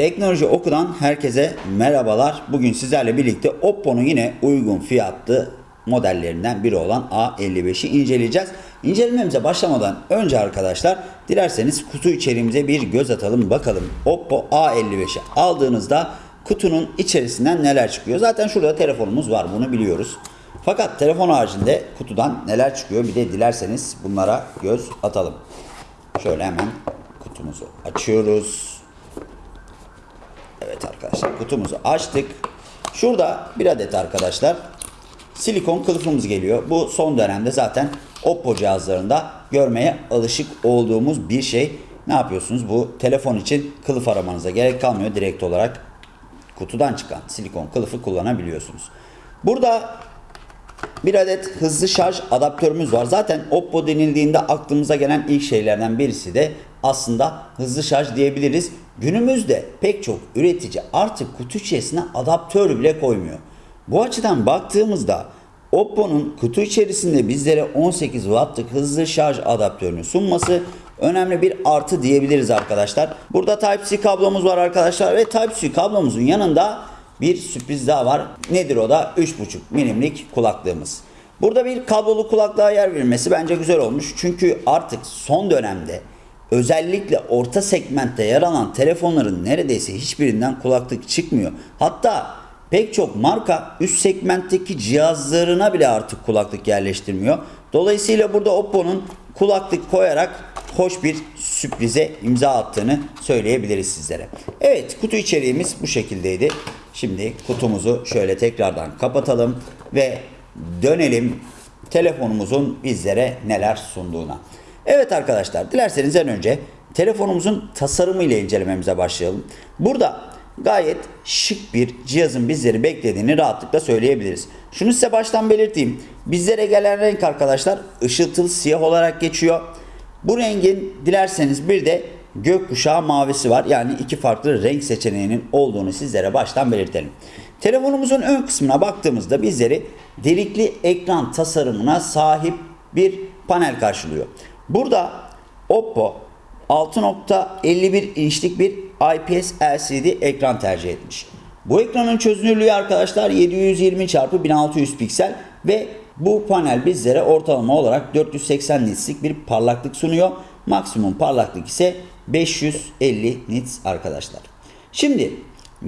Teknoloji Oku'dan herkese merhabalar. Bugün sizlerle birlikte Oppo'nun yine uygun fiyatlı modellerinden biri olan A55'i inceleyeceğiz. İncelememize başlamadan önce arkadaşlar dilerseniz kutu içeriğimize bir göz atalım bakalım. Oppo A55'i aldığınızda kutunun içerisinden neler çıkıyor? Zaten şurada telefonumuz var bunu biliyoruz. Fakat telefon haricinde kutudan neler çıkıyor bir de dilerseniz bunlara göz atalım. Şöyle hemen kutumuzu açıyoruz. Evet arkadaşlar kutumuzu açtık. Şurada bir adet arkadaşlar silikon kılıfımız geliyor. Bu son dönemde zaten Oppo cihazlarında görmeye alışık olduğumuz bir şey. Ne yapıyorsunuz? Bu telefon için kılıf aramanıza gerek kalmıyor. Direkt olarak kutudan çıkan silikon kılıfı kullanabiliyorsunuz. Burada bir adet hızlı şarj adaptörümüz var. Zaten Oppo denildiğinde aklımıza gelen ilk şeylerden birisi de aslında hızlı şarj diyebiliriz. Günümüzde pek çok üretici artık kutu içerisine adaptör bile koymuyor. Bu açıdan baktığımızda Oppo'nun kutu içerisinde bizlere 18 wattlık hızlı şarj adaptörünü sunması önemli bir artı diyebiliriz arkadaşlar. Burada Type-C kablomuz var arkadaşlar ve Type-C kablomuzun yanında bir sürpriz daha var. Nedir o da? 3.5 milimlik kulaklığımız. Burada bir kablolu kulaklığa yer verilmesi bence güzel olmuş. Çünkü artık son dönemde özellikle orta segmentte yer alan telefonların neredeyse hiçbirinden kulaklık çıkmıyor. Hatta pek çok marka üst segmentteki cihazlarına bile artık kulaklık yerleştirmiyor. Dolayısıyla burada Oppo'nun kulaklık koyarak hoş bir sürprize imza attığını söyleyebiliriz sizlere. Evet kutu içeriğimiz bu şekildeydi. Şimdi kutumuzu şöyle tekrardan kapatalım ve dönelim telefonumuzun bizlere neler sunduğuna. Evet arkadaşlar dilerseniz en önce telefonumuzun tasarımı ile incelememize başlayalım. Burada gayet şık bir cihazın bizleri beklediğini rahatlıkla söyleyebiliriz. Şunu size baştan belirteyim. Bizlere gelen renk arkadaşlar ışıltılı siyah olarak geçiyor. Bu rengin dilerseniz bir de gökkuşağı mavisi var. Yani iki farklı renk seçeneğinin olduğunu sizlere baştan belirtelim. Telefonumuzun ön kısmına baktığımızda bizleri delikli ekran tasarımına sahip bir panel karşılıyor. Burada Oppo 6.51 inçlik bir IPS LCD ekran tercih etmiş. Bu ekranın çözünürlüğü arkadaşlar 720 x 1600 piksel ve bu panel bizlere ortalama olarak 480 nitslik bir parlaklık sunuyor. Maksimum parlaklık ise 550 nits arkadaşlar. Şimdi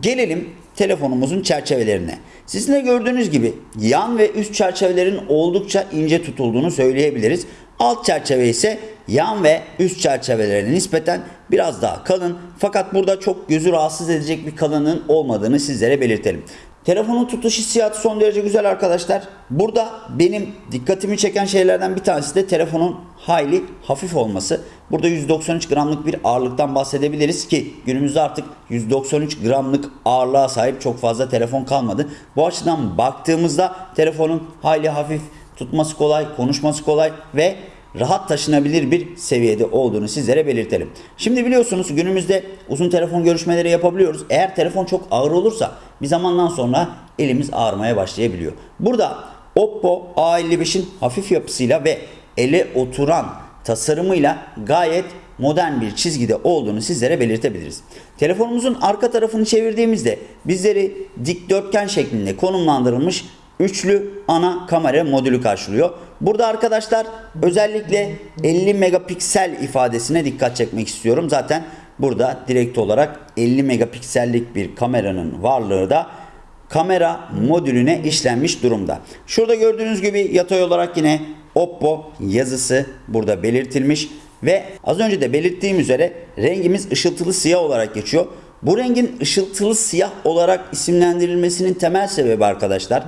gelelim telefonumuzun çerçevelerine. Sizin de gördüğünüz gibi yan ve üst çerçevelerin oldukça ince tutulduğunu söyleyebiliriz. Alt çerçeve ise yan ve üst çerçevelerine nispeten biraz daha kalın. Fakat burada çok gözü rahatsız edecek bir kalınlığın olmadığını sizlere belirtelim. Telefonun tutuş hissiyatı son derece güzel arkadaşlar. Burada benim dikkatimi çeken şeylerden bir tanesi de telefonun hayli hafif olması. Burada 193 gramlık bir ağırlıktan bahsedebiliriz ki günümüzde artık 193 gramlık ağırlığa sahip çok fazla telefon kalmadı. Bu açıdan baktığımızda telefonun hayli hafif tutması kolay, konuşması kolay ve rahat taşınabilir bir seviyede olduğunu sizlere belirtelim. Şimdi biliyorsunuz günümüzde uzun telefon görüşmeleri yapabiliyoruz. Eğer telefon çok ağır olursa bir zamandan sonra elimiz ağrımaya başlayabiliyor. Burada Oppo A55'in hafif yapısıyla ve ele oturan tasarımıyla gayet modern bir çizgide olduğunu sizlere belirtebiliriz. Telefonumuzun arka tarafını çevirdiğimizde bizleri dikdörtgen şeklinde konumlandırılmış üçlü ana kamera modülü karşılıyor. Burada arkadaşlar özellikle 50 megapiksel ifadesine dikkat çekmek istiyorum. Zaten burada direkt olarak 50 megapiksellik bir kameranın varlığı da kamera modülüne işlenmiş durumda. Şurada gördüğünüz gibi yatay olarak yine Oppo yazısı burada belirtilmiş ve az önce de belirttiğim üzere rengimiz ışıltılı siyah olarak geçiyor. Bu rengin ışıltılı siyah olarak isimlendirilmesinin temel sebebi arkadaşlar.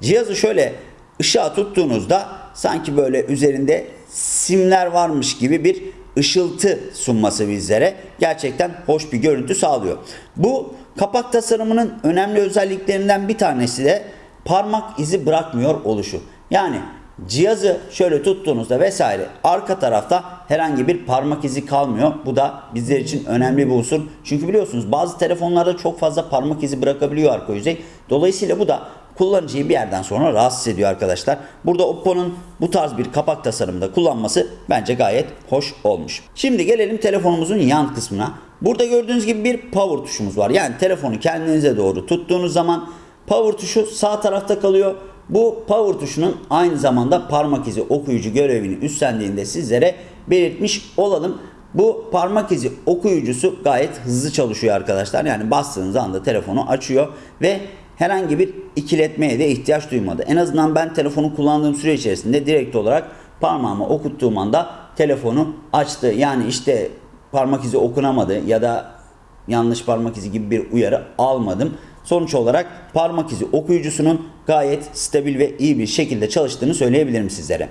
Cihazı şöyle ışığa tuttuğunuzda sanki böyle üzerinde simler varmış gibi bir ışıltı sunması bizlere gerçekten hoş bir görüntü sağlıyor. Bu kapak tasarımının önemli özelliklerinden bir tanesi de parmak izi bırakmıyor oluşu. Yani cihazı şöyle tuttuğunuzda vesaire arka tarafta herhangi bir parmak izi kalmıyor. Bu da bizler için önemli bir unsur. Çünkü biliyorsunuz bazı telefonlarda çok fazla parmak izi bırakabiliyor arka yüzey. Dolayısıyla bu da kullanıcıyı bir yerden sonra rahatsız ediyor arkadaşlar. Burada Oppo'nun bu tarz bir kapak tasarımında kullanması bence gayet hoş olmuş. Şimdi gelelim telefonumuzun yan kısmına. Burada gördüğünüz gibi bir power tuşumuz var. Yani telefonu kendinize doğru tuttuğunuz zaman power tuşu sağ tarafta kalıyor. Bu power tuşunun aynı zamanda parmak izi okuyucu görevini üstlendiğinde sizlere belirtmiş olalım. Bu parmak izi okuyucusu gayet hızlı çalışıyor arkadaşlar. Yani bastığınız anda telefonu açıyor ve herhangi bir ikiletmeye de ihtiyaç duymadı. En azından ben telefonu kullandığım süre içerisinde direkt olarak parmağımı okuttuğum anda telefonu açtı. Yani işte parmak izi okunamadı ya da yanlış parmak izi gibi bir uyarı almadım. Sonuç olarak parmak izi okuyucusunun gayet stabil ve iyi bir şekilde çalıştığını söyleyebilirim sizlere.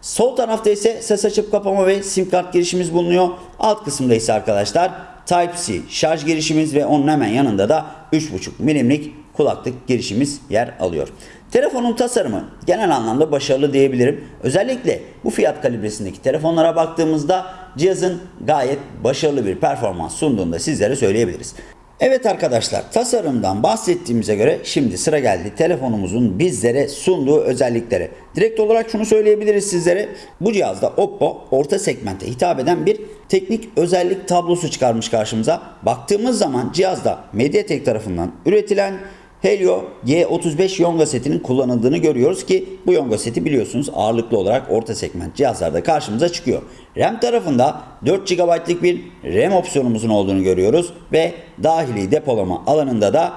Sol tarafta ise ses açıp kapama ve sim kart girişimiz bulunuyor. Alt kısımda ise arkadaşlar Type-C şarj girişimiz ve onun hemen yanında da 3.5 milimlik kulaklık girişimiz yer alıyor. Telefonun tasarımı genel anlamda başarılı diyebilirim. Özellikle bu fiyat kalibresindeki telefonlara baktığımızda cihazın gayet başarılı bir performans sunduğunu da sizlere söyleyebiliriz. Evet arkadaşlar tasarımdan bahsettiğimize göre şimdi sıra geldi telefonumuzun bizlere sunduğu özelliklere. Direkt olarak şunu söyleyebiliriz sizlere. Bu cihazda Oppo orta segmente hitap eden bir teknik özellik tablosu çıkarmış karşımıza. Baktığımız zaman cihazda MediaTek tarafından üretilen Helio G35 Yonga setinin kullanıldığını görüyoruz ki bu Yonga seti biliyorsunuz ağırlıklı olarak orta segment cihazlarda karşımıza çıkıyor. RAM tarafında 4 GB'lık bir RAM opsiyonumuzun olduğunu görüyoruz ve dahili depolama alanında da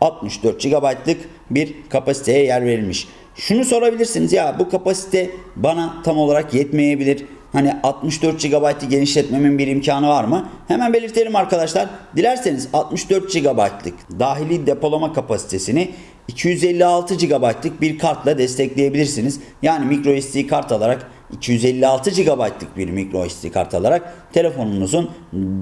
64 GB'lık bir kapasiteye yer verilmiş. Şunu sorabilirsiniz ya bu kapasite bana tam olarak yetmeyebilir. Hani 64 GB'ı genişletmemin bir imkanı var mı? Hemen belirtelim arkadaşlar. Dilerseniz 64 GB'lık dahili depolama kapasitesini 256 GB'lık bir kartla destekleyebilirsiniz. Yani micro SD kart alarak 256 GB'lık bir micro SD kart alarak telefonunuzun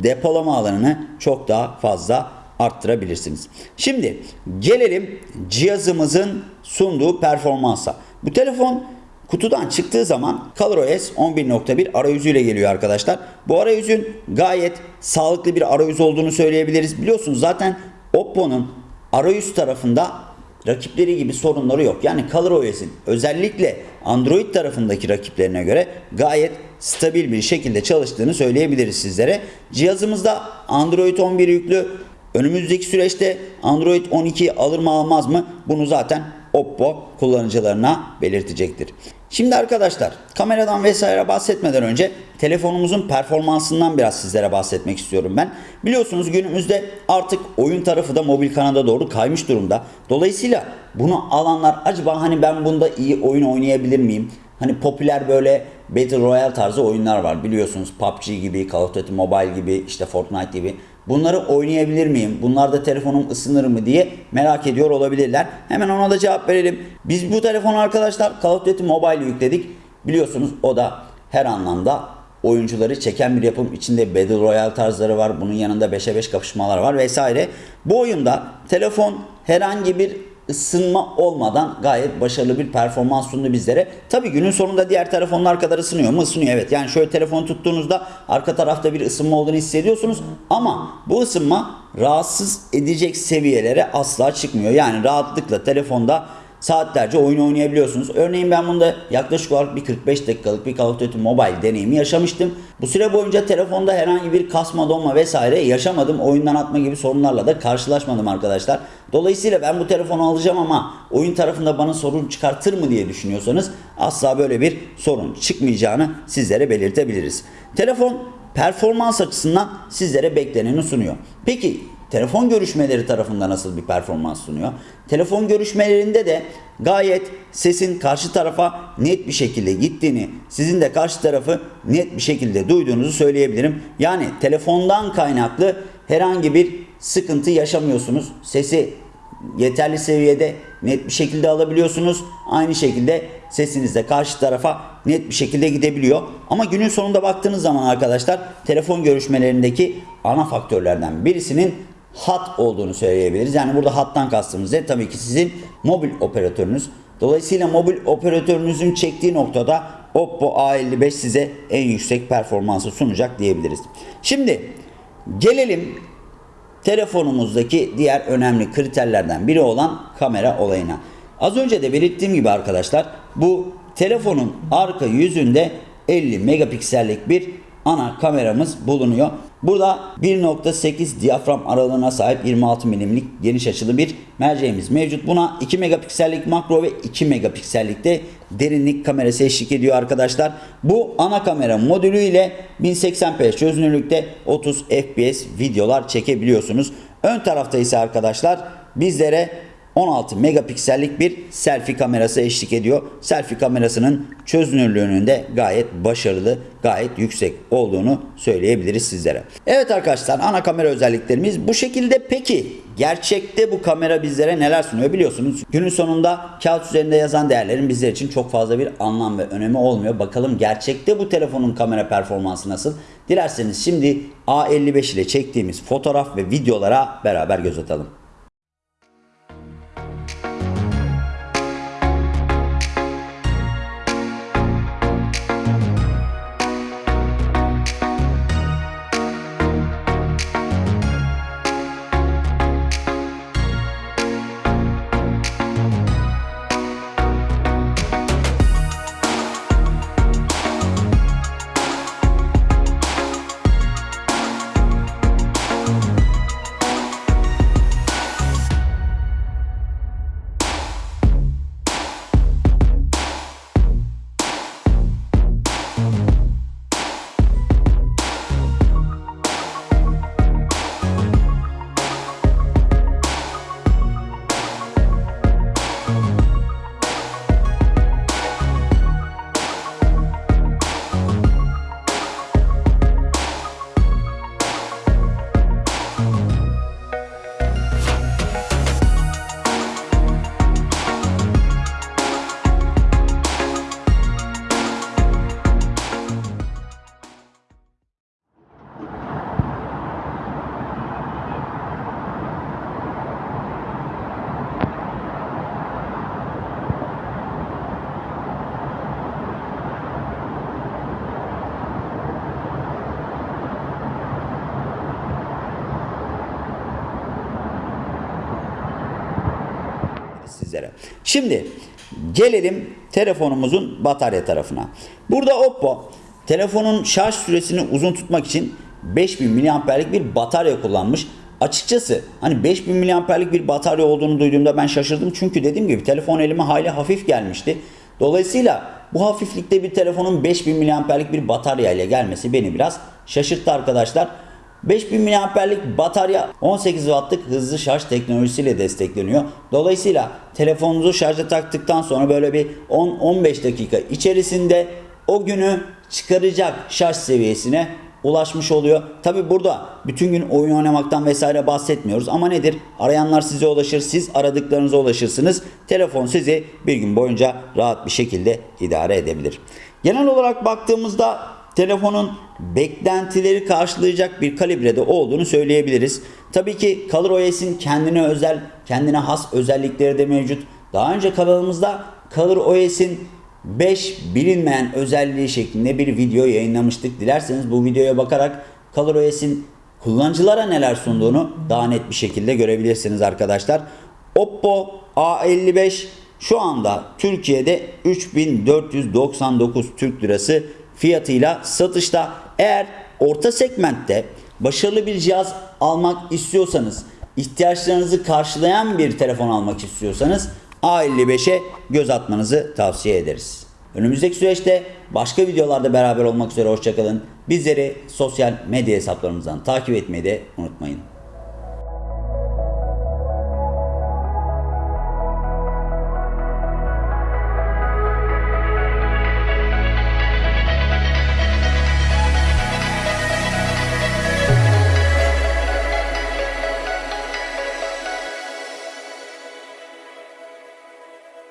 depolama alanını çok daha fazla arttırabilirsiniz. Şimdi gelelim cihazımızın sunduğu performansa. Bu telefon kutudan çıktığı zaman ColorOS 11.1 arayüzüyle geliyor arkadaşlar. Bu arayüzün gayet sağlıklı bir arayüz olduğunu söyleyebiliriz. Biliyorsunuz zaten Oppo'nun arayüz tarafında rakipleri gibi sorunları yok. Yani ColorOS'in özellikle Android tarafındaki rakiplerine göre gayet stabil bir şekilde çalıştığını söyleyebiliriz sizlere. Cihazımızda Android 11 yüklü. Önümüzdeki süreçte Android 12 alır mı almaz mı? Bunu zaten Oppo kullanıcılarına belirtecektir. Şimdi arkadaşlar kameradan vesaire bahsetmeden önce telefonumuzun performansından biraz sizlere bahsetmek istiyorum ben. Biliyorsunuz günümüzde artık oyun tarafı da mobil kanada doğru kaymış durumda. Dolayısıyla bunu alanlar acaba hani ben bunda iyi oyun oynayabilir miyim? Hani popüler böyle Battle Royale tarzı oyunlar var biliyorsunuz PUBG gibi, Call of Duty Mobile gibi, işte Fortnite gibi. Bunları oynayabilir miyim? Bunlarda telefonum ısınır mı diye merak ediyor olabilirler. Hemen ona da cevap verelim. Biz bu telefonu arkadaşlar Call of Duty Mobile yükledik. Biliyorsunuz o da her anlamda oyuncuları çeken bir yapım. içinde Battle Royale tarzları var. Bunun yanında 5'e 5 kapışmalar var vesaire. Bu oyunda telefon herhangi bir ısınma olmadan gayet başarılı bir performans sundu bizlere. Tabi günün sonunda diğer telefonlar kadar ısınıyor mu? Isınıyor evet. Yani şöyle telefonu tuttuğunuzda arka tarafta bir ısınma olduğunu hissediyorsunuz. Ama bu ısınma rahatsız edecek seviyelere asla çıkmıyor. Yani rahatlıkla telefonda saatlerce oyun oynayabiliyorsunuz. Örneğin ben bunda yaklaşık olarak bir 45 dakikalık bir Call of Duty Mobile deneyimi yaşamıştım. Bu süre boyunca telefonda herhangi bir kasma donma vesaire yaşamadım. Oyundan atma gibi sorunlarla da karşılaşmadım arkadaşlar. Dolayısıyla ben bu telefonu alacağım ama oyun tarafında bana sorun çıkartır mı diye düşünüyorsanız asla böyle bir sorun çıkmayacağını sizlere belirtebiliriz. Telefon performans açısından sizlere bekleneni sunuyor. Peki telefon görüşmeleri tarafında nasıl bir performans sunuyor? Telefon görüşmelerinde de gayet sesin karşı tarafa net bir şekilde gittiğini, sizin de karşı tarafı net bir şekilde duyduğunuzu söyleyebilirim. Yani telefondan kaynaklı herhangi bir sıkıntı yaşamıyorsunuz. Sesi yeterli seviyede net bir şekilde alabiliyorsunuz. Aynı şekilde sesiniz de karşı tarafa net bir şekilde gidebiliyor. Ama günün sonunda baktığınız zaman arkadaşlar telefon görüşmelerindeki ana faktörlerden birisinin hat olduğunu söyleyebiliriz. Yani burada hattan kastımız ne? Tabii ki sizin mobil operatörünüz. Dolayısıyla mobil operatörünüzün çektiği noktada Oppo A55 size en yüksek performansı sunacak diyebiliriz. Şimdi gelelim telefonumuzdaki diğer önemli kriterlerden biri olan kamera olayına. Az önce de belirttiğim gibi arkadaşlar bu telefonun arka yüzünde 50 megapiksellik bir ana kameramız bulunuyor. Burada 1.8 diyafram aralığına sahip 26 milimlik geniş açılı bir merceğimiz mevcut. Buna 2 megapiksellik makro ve 2 megapiksellik de derinlik kamerası eşlik ediyor arkadaşlar. Bu ana kamera modülü ile 1080p çözünürlükte 30 fps videolar çekebiliyorsunuz. Ön tarafta ise arkadaşlar bizlere 16 megapiksellik bir selfie kamerası eşlik ediyor. Selfie kamerasının çözünürlüğünün de gayet başarılı, gayet yüksek olduğunu söyleyebiliriz sizlere. Evet arkadaşlar ana kamera özelliklerimiz bu şekilde. Peki gerçekte bu kamera bizlere neler sunuyor biliyorsunuz. Günün sonunda kağıt üzerinde yazan değerlerin bizler için çok fazla bir anlam ve önemi olmuyor. Bakalım gerçekte bu telefonun kamera performansı nasıl? Dilerseniz şimdi A55 ile çektiğimiz fotoğraf ve videolara beraber göz atalım. Sizlere. Şimdi gelelim telefonumuzun batarya tarafına. Burada Oppo telefonun şarj süresini uzun tutmak için 5000 mAh'lik bir batarya kullanmış. Açıkçası hani 5000 mAh'lik bir batarya olduğunu duyduğumda ben şaşırdım. Çünkü dediğim gibi telefon elime hayli hafif gelmişti. Dolayısıyla bu hafiflikte bir telefonun 5000 mAh'lik bir batarya ile gelmesi beni biraz şaşırttı arkadaşlar. 5000 mAh'lik batarya 18 Watt'lık hızlı şarj teknolojisiyle destekleniyor. Dolayısıyla telefonunuzu şarja taktıktan sonra böyle bir 10-15 dakika içerisinde o günü çıkaracak şarj seviyesine ulaşmış oluyor. Tabi burada bütün gün oyun oynamaktan vesaire bahsetmiyoruz ama nedir? Arayanlar size ulaşır, siz aradıklarınıza ulaşırsınız. Telefon sizi bir gün boyunca rahat bir şekilde idare edebilir. Genel olarak baktığımızda telefonun beklentileri karşılayacak bir kalibrede olduğunu söyleyebiliriz. Tabii ki ColorOS'in kendine özel, kendine has özellikleri de mevcut. Daha önce kanalımızda ColorOS'in 5 bilinmeyen özelliği şeklinde bir video yayınlamıştık. Dilerseniz bu videoya bakarak ColorOS'in kullanıcılara neler sunduğunu daha net bir şekilde görebilirsiniz arkadaşlar. Oppo A55 şu anda Türkiye'de 3499 Türk Lirası fiyatıyla satışta. Eğer orta segmentte başarılı bir cihaz almak istiyorsanız, ihtiyaçlarınızı karşılayan bir telefon almak istiyorsanız A55'e göz atmanızı tavsiye ederiz. Önümüzdeki süreçte başka videolarda beraber olmak üzere hoşçakalın. Bizleri sosyal medya hesaplarımızdan takip etmeyi de unutmayın.